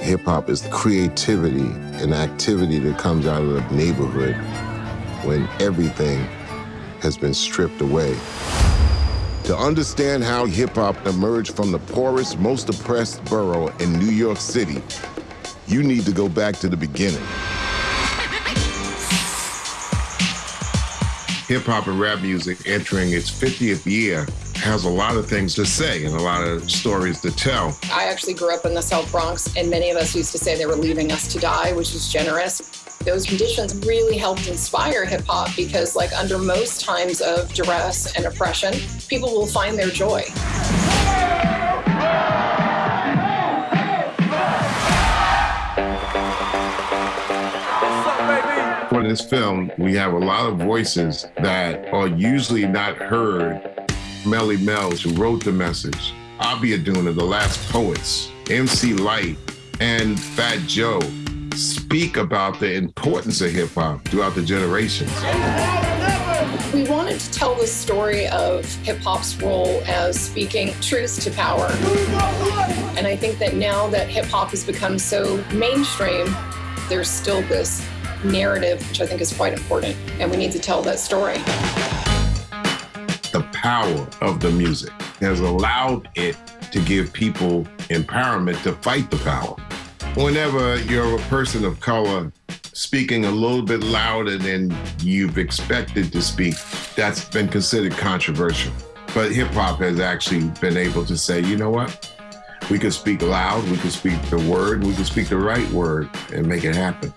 hip hop is creativity and activity that comes out of the neighborhood when everything has been stripped away. To understand how hip hop emerged from the poorest, most oppressed borough in New York City, you need to go back to the beginning. Hip hop and rap music entering its 50th year has a lot of things to say and a lot of stories to tell. I actually grew up in the South Bronx, and many of us used to say they were leaving us to die, which is generous. Those conditions really helped inspire hip hop because, like, under most times of duress and oppression, people will find their joy. For this film, we have a lot of voices that are usually not heard Melle Mel's, who wrote the message, Abiodun, The Last Poets, MC Lyte, and Fat Joe speak about the importance of hip hop throughout the generations. We wanted to tell the story of hip hop's role as speaking truth to power. And I think that now that hip hop has become so mainstream, there's still this narrative, which I think is quite important, and we need to tell that story the power of the music has allowed it to give people empowerment to fight the power. Whenever you're a person of color speaking a little bit louder than you've expected to speak, that's been considered controversial. But hip hop has actually been able to say, you know what? We can speak loud, we can speak the word, we can speak the right word and make it happen.